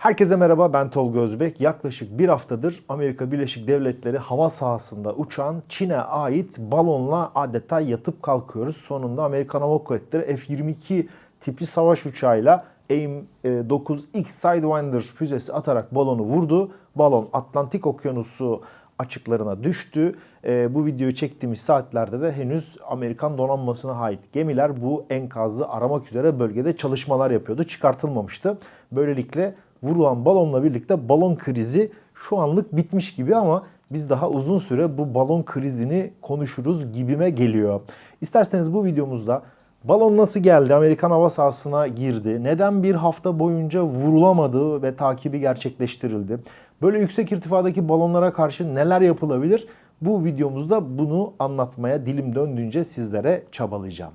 Herkese merhaba ben Tolga Özbek. Yaklaşık bir haftadır Amerika Birleşik Devletleri hava sahasında uçan Çin'e ait balonla adeta yatıp kalkıyoruz. Sonunda Amerikan Hava Kuvvetleri F-22 tipi savaş uçağıyla AIM-9X Sidewinder füzesi atarak balonu vurdu. Balon Atlantik Okyanusu açıklarına düştü. E, bu videoyu çektiğimiz saatlerde de henüz Amerikan donanmasına ait gemiler bu enkazı aramak üzere bölgede çalışmalar yapıyordu. Çıkartılmamıştı. Böylelikle vurulan balonla birlikte balon krizi şu anlık bitmiş gibi ama biz daha uzun süre bu balon krizini konuşuruz gibime geliyor. İsterseniz bu videomuzda balon nasıl geldi, Amerikan hava sahasına girdi, neden bir hafta boyunca vurulamadı ve takibi gerçekleştirildi, böyle yüksek irtifadaki balonlara karşı neler yapılabilir? Bu videomuzda bunu anlatmaya dilim döndüğünce sizlere çabalayacağım.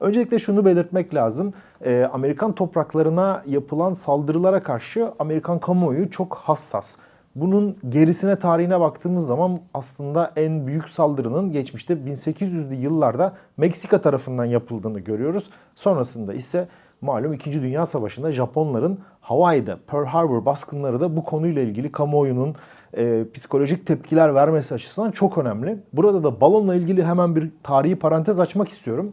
Öncelikle şunu belirtmek lazım. Ee, Amerikan topraklarına yapılan saldırılara karşı Amerikan kamuoyu çok hassas. Bunun gerisine tarihine baktığımız zaman aslında en büyük saldırının geçmişte 1800'lü yıllarda Meksika tarafından yapıldığını görüyoruz. Sonrasında ise malum 2. Dünya Savaşı'nda Japonların Hawaii'de Pearl Harbor baskınları da bu konuyla ilgili kamuoyunun e, psikolojik tepkiler vermesi açısından çok önemli. Burada da balonla ilgili hemen bir tarihi parantez açmak istiyorum.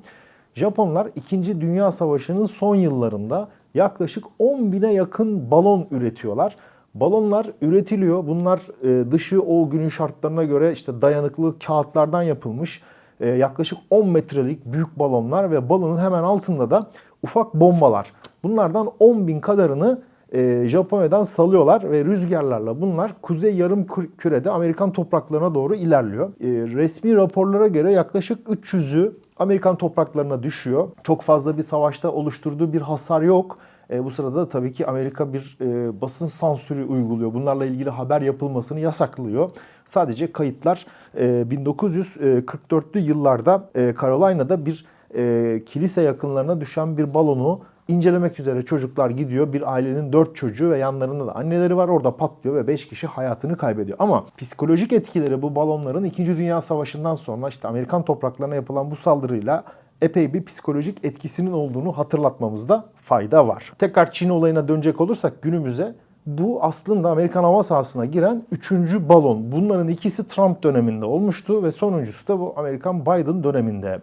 Japonlar 2. Dünya Savaşı'nın son yıllarında yaklaşık 10 bine yakın balon üretiyorlar. Balonlar üretiliyor. Bunlar e, dışı o günün şartlarına göre işte dayanıklı kağıtlardan yapılmış e, yaklaşık 10 metrelik büyük balonlar ve balonun hemen altında da ufak bombalar. Bunlardan 10 bin kadarını e, Japonya'dan salıyorlar ve rüzgarlarla bunlar kuzey yarım kürede Amerikan topraklarına doğru ilerliyor. Resmi raporlara göre yaklaşık 300'ü Amerikan topraklarına düşüyor. Çok fazla bir savaşta oluşturduğu bir hasar yok. E, bu sırada da tabii ki Amerika bir e, basın sansürü uyguluyor. Bunlarla ilgili haber yapılmasını yasaklıyor. Sadece kayıtlar e, 1944'lü yıllarda e, Carolina'da bir e, kilise yakınlarına düşen bir balonu incelemek üzere çocuklar gidiyor. Bir ailenin 4 çocuğu ve yanlarında da anneleri var. Orada patlıyor ve 5 kişi hayatını kaybediyor. Ama psikolojik etkileri bu balonların 2. Dünya Savaşı'ndan sonra işte Amerikan topraklarına yapılan bu saldırıyla epey bir psikolojik etkisinin olduğunu hatırlatmamızda fayda var. Tekrar Çin olayına dönecek olursak günümüze bu aslında Amerikan hava sahasına giren üçüncü balon. Bunların ikisi Trump döneminde olmuştu ve sonuncusu da bu Amerikan Biden döneminde.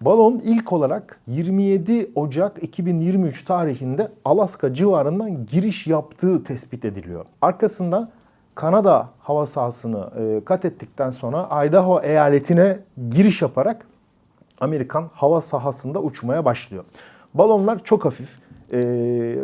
Balon ilk olarak 27 Ocak 2023 tarihinde Alaska civarından giriş yaptığı tespit ediliyor. Arkasında Kanada hava sahasını e, kat ettikten sonra Idaho eyaletine giriş yaparak Amerikan hava sahasında uçmaya başlıyor. Balonlar çok hafif e,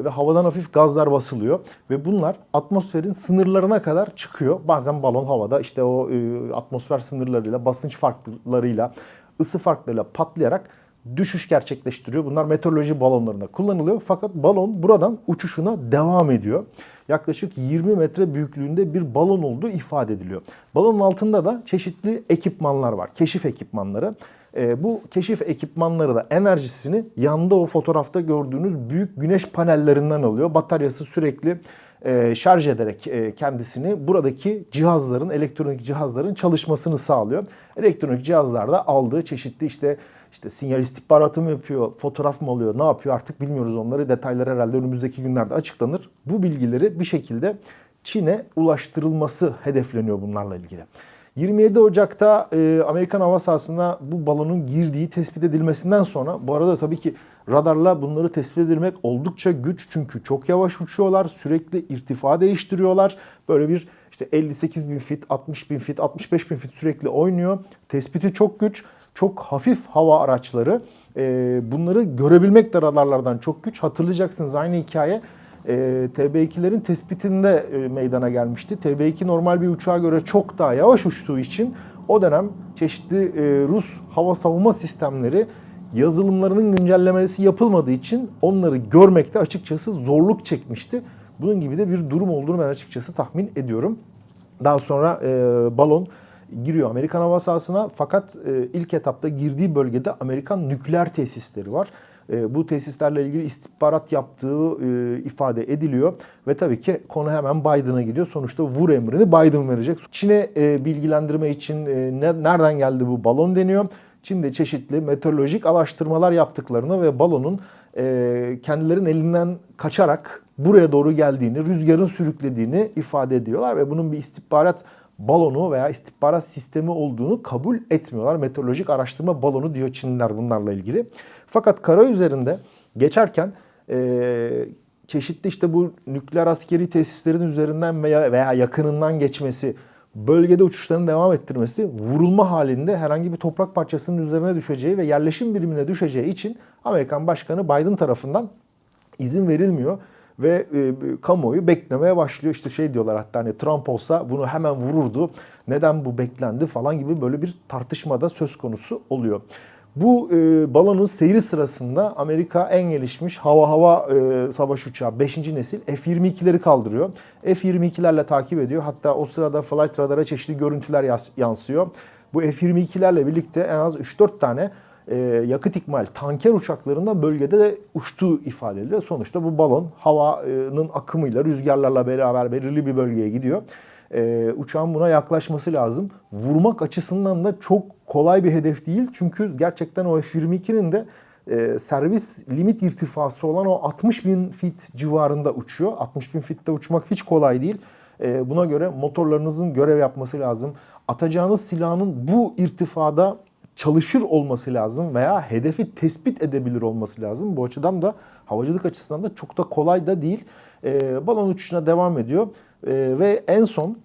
ve havadan hafif gazlar basılıyor ve bunlar atmosferin sınırlarına kadar çıkıyor. Bazen balon havada işte o e, atmosfer sınırlarıyla, basınç farklarıyla ısı farklarıyla patlayarak düşüş gerçekleştiriyor. Bunlar meteoroloji balonlarında kullanılıyor. Fakat balon buradan uçuşuna devam ediyor. Yaklaşık 20 metre büyüklüğünde bir balon olduğu ifade ediliyor. Balonun altında da çeşitli ekipmanlar var. Keşif ekipmanları. E, bu keşif ekipmanları da enerjisini yanda o fotoğrafta gördüğünüz büyük güneş panellerinden alıyor. Bataryası sürekli e, şarj ederek e, kendisini buradaki cihazların, elektronik cihazların çalışmasını sağlıyor. Elektronik cihazlarda aldığı çeşitli işte işte sinyal istihbaratı mı yapıyor, fotoğraf mı alıyor, ne yapıyor artık bilmiyoruz onları. Detaylar herhalde önümüzdeki günlerde açıklanır. Bu bilgileri bir şekilde Çin'e ulaştırılması hedefleniyor bunlarla ilgili. 27 Ocak'ta e, Amerikan hava sahasına bu balonun girdiği tespit edilmesinden sonra bu arada tabii ki radarla bunları tespit edilmek oldukça güç çünkü çok yavaş uçuyorlar, sürekli irtifa değiştiriyorlar. Böyle bir işte 58 bin fit, 60 bin fit, 65 bin fit sürekli oynuyor. Tespiti çok güç, çok hafif hava araçları. E, bunları görebilmek de radarlardan çok güç. Hatırlayacaksınız aynı hikaye e, TB2'lerin tespitinde e, meydana gelmişti. TB2 normal bir uçağa göre çok daha yavaş uçtuğu için o dönem çeşitli e, Rus hava savunma sistemleri yazılımlarının güncellemesi yapılmadığı için onları görmekte açıkçası zorluk çekmişti. Bunun gibi de bir durum olduğunu ben açıkçası tahmin ediyorum. Daha sonra e, balon giriyor Amerikan hava sahasına fakat e, ilk etapta girdiği bölgede Amerikan nükleer tesisleri var. E, bu tesislerle ilgili istihbarat yaptığı e, ifade ediliyor. Ve tabii ki konu hemen Biden'a gidiyor. Sonuçta vur emrini Biden verecek. Çin'e e, bilgilendirme için nereden geldi bu balon deniyor. Çin'de çeşitli meteorolojik araştırmalar yaptıklarını ve balonun e, kendilerinin elinden kaçarak buraya doğru geldiğini, rüzgarın sürüklediğini ifade ediyorlar ve bunun bir istihbarat balonu veya istihbarat sistemi olduğunu kabul etmiyorlar. Meteorolojik araştırma balonu diyor Çinliler bunlarla ilgili. Fakat kara üzerinde geçerken e, çeşitli işte bu nükleer askeri tesislerin üzerinden veya, veya yakınından geçmesi, bölgede uçuşlarını devam ettirmesi, vurulma halinde herhangi bir toprak parçasının üzerine düşeceği ve yerleşim birimine düşeceği için Amerikan Başkanı Biden tarafından izin verilmiyor ve e, kamuoyu beklemeye başlıyor. İşte şey diyorlar hatta hani Trump olsa bunu hemen vururdu. Neden bu beklendi falan gibi böyle bir tartışmada söz konusu oluyor. Bu e, balonun seyri sırasında Amerika en gelişmiş hava hava e, savaş uçağı 5. nesil F-22'leri kaldırıyor. F-22'lerle takip ediyor. Hatta o sırada flight radara çeşitli görüntüler yansıyor. Bu F-22'lerle birlikte en az 3-4 tane e, yakıt ikmal tanker uçaklarında bölgede de uçtuğu ifade ediliyor. Sonuçta bu balon havanın akımıyla rüzgarlarla beraber belirli bir bölgeye gidiyor. E, uçağın buna yaklaşması lazım. Vurmak açısından da çok kolay bir hedef değil. Çünkü gerçekten o F-22'nin de e, servis limit irtifası olan o 60 bin fit civarında uçuyor. 60 bin fitte uçmak hiç kolay değil. E, buna göre motorlarınızın görev yapması lazım. Atacağınız silahın bu irtifada çalışır olması lazım veya hedefi tespit edebilir olması lazım. Bu açıdan da havacılık açısından da çok da kolay da değil. E, balon uçuşuna devam ediyor e, ve en son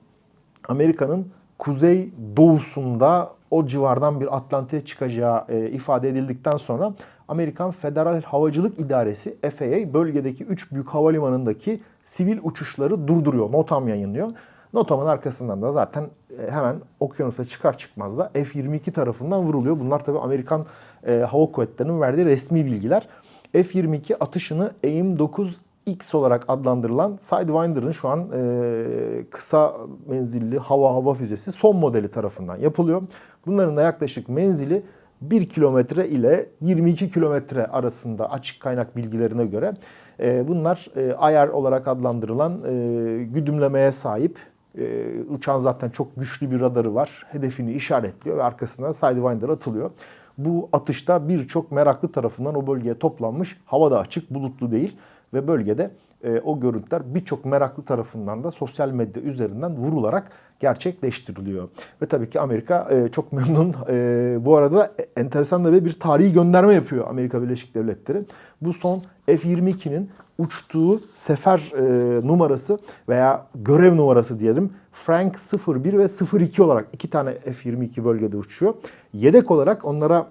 Amerika'nın kuzey doğusunda o civardan bir Atlantik'e çıkacağı e, ifade edildikten sonra Amerikan Federal Havacılık İdaresi FAA bölgedeki 3 büyük havalimanındaki sivil uçuşları durduruyor. Notam yayınlıyor. Notamın arkasından da zaten e, hemen okyanusa çıkar çıkmaz da F-22 tarafından vuruluyor. Bunlar tabii Amerikan e, Hava Kuvvetleri'nin verdiği resmi bilgiler. F-22 atışını AIM-9 X olarak adlandırılan Sidewinder'ın şu an e, kısa menzilli hava hava füzesi son modeli tarafından yapılıyor. Bunların da yaklaşık menzili 1 kilometre ile 22 kilometre arasında açık kaynak bilgilerine göre. E, bunlar e, ayar olarak adlandırılan e, güdümlemeye sahip e, uçağın zaten çok güçlü bir radarı var. Hedefini işaretliyor ve arkasına Sidewinder atılıyor. Bu atışta birçok meraklı tarafından o bölgeye toplanmış. Hava da açık, bulutlu değil ve bölgede e, o görüntüler birçok meraklı tarafından da sosyal medya üzerinden vurularak gerçekleştiriliyor. Ve tabii ki Amerika e, çok memnun. E, bu arada enteresan da bir tarihi gönderme yapıyor Amerika Birleşik Devletleri. Bu son F-22'nin uçtuğu sefer e, numarası veya görev numarası diyelim Frank 01 ve 02 olarak iki tane F-22 bölgede uçuyor. Yedek olarak onlara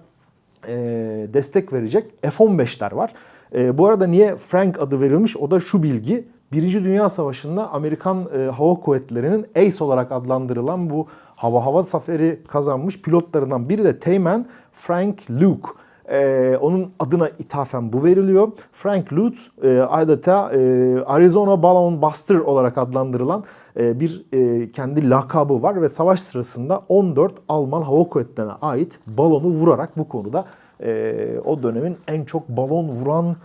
e, destek verecek F-15'ler var. E, bu arada niye Frank adı verilmiş? O da şu bilgi. Birinci Dünya Savaşı'nda Amerikan e, Hava Kuvvetleri'nin Ace olarak adlandırılan bu hava hava zaferi kazanmış pilotlarından biri de Teğmen Frank Luke. Ee, onun adına ithafen bu veriliyor. Frank Luke e, adeta e, Arizona Balloon Buster olarak adlandırılan e, bir e, kendi lakabı var ve savaş sırasında 14 Alman hava kuvvetlerine ait balonu vurarak bu konuda e, o dönemin en çok balon vuran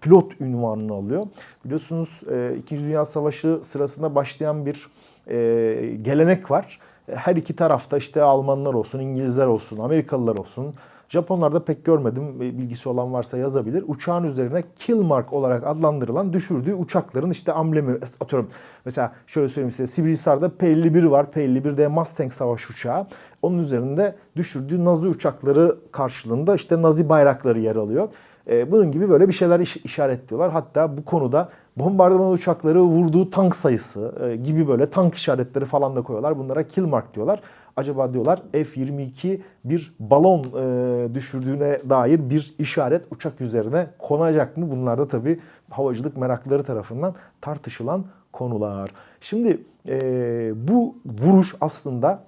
pilot ünvanını alıyor. Biliyorsunuz e, İkinci Dünya Savaşı sırasında başlayan bir e, gelenek var. Her iki tarafta işte Almanlar olsun, İngilizler olsun, Amerikalılar olsun, Japonlarda pek görmedim. Bilgisi olan varsa yazabilir. Uçağın üzerine kill mark olarak adlandırılan düşürdüğü uçakların işte amblemi atıyorum. Mesela şöyle söyleyeyim size Sivrihisar'da P-51 var. P-51'de Mustang savaş uçağı. Onun üzerinde düşürdüğü Nazi uçakları karşılığında işte Nazi bayrakları yer alıyor. Ee, bunun gibi böyle bir şeyler işaretliyorlar. Hatta bu konuda bombardıman uçakları vurduğu tank sayısı e, gibi böyle tank işaretleri falan da koyuyorlar. Bunlara kill mark diyorlar. Acaba diyorlar F-22 bir balon e, düşürdüğüne dair bir işaret uçak üzerine konacak mı? Bunlar da tabii havacılık meraklıları tarafından tartışılan konular. Şimdi e, bu vuruş aslında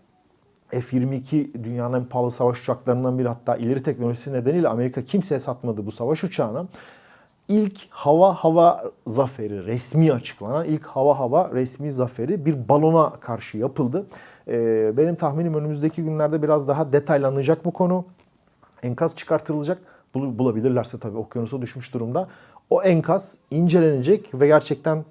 F-22 dünyanın en pahalı savaş uçaklarından biri hatta ileri teknolojisi nedeniyle Amerika kimseye satmadı bu savaş uçağını. İlk hava hava zaferi resmi açıklanan ilk hava hava resmi zaferi bir balona karşı yapıldı. Ee, benim tahminim önümüzdeki günlerde biraz daha detaylanacak bu konu. Enkaz çıkartılacak. Bulabilirlerse tabii okyanusa düşmüş durumda. O enkaz incelenecek ve gerçekten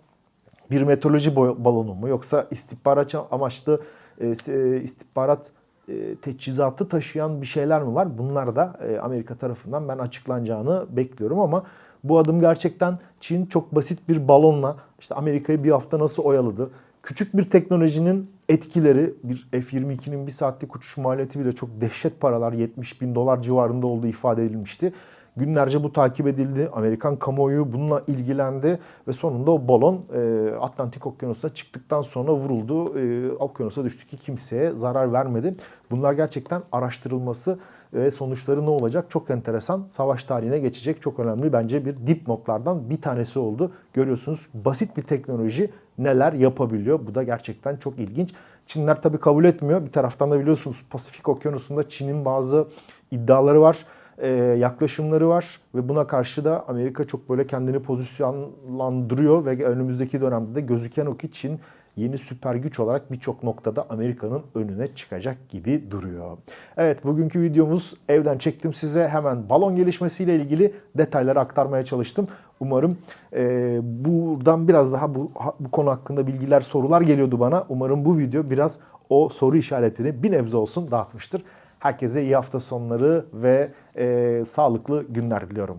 bir meteoroloji balonu mu yoksa istihbarat amaçlı e, e, istihbarat e, teçhizatı taşıyan bir şeyler mi var? Bunlar da Amerika tarafından ben açıklanacağını bekliyorum ama Bu adım gerçekten Çin çok basit bir balonla işte Amerika'yı bir hafta nasıl oyaladı? Küçük bir teknolojinin etkileri bir F-22'nin bir saatlik uçuş maliyeti bile çok dehşet paralar 70 bin dolar civarında olduğu ifade edilmişti. Günlerce bu takip edildi. Amerikan kamuoyu bununla ilgilendi ve sonunda o balon e, Atlantik Okyanusu'na çıktıktan sonra vuruldu. E, okyanusa düştü ki kimseye zarar vermedi. Bunlar gerçekten araştırılması ve sonuçları ne olacak çok enteresan. Savaş tarihine geçecek çok önemli bence bir dipnotlardan bir tanesi oldu. Görüyorsunuz basit bir teknoloji neler yapabiliyor. Bu da gerçekten çok ilginç. Çinler tabii kabul etmiyor. Bir taraftan da biliyorsunuz Pasifik Okyanusu'nda Çin'in bazı iddiaları var e, yaklaşımları var ve buna karşı da Amerika çok böyle kendini pozisyonlandırıyor ve önümüzdeki dönemde de gözüken o ki Çin yeni süper güç olarak birçok noktada Amerika'nın önüne çıkacak gibi duruyor. Evet bugünkü videomuz evden çektim size hemen balon gelişmesiyle ilgili detayları aktarmaya çalıştım. Umarım e, buradan biraz daha bu, bu konu hakkında bilgiler, sorular geliyordu bana. Umarım bu video biraz o soru işaretini bir nebze olsun dağıtmıştır. Herkese iyi hafta sonları ve e, sağlıklı günler diliyorum.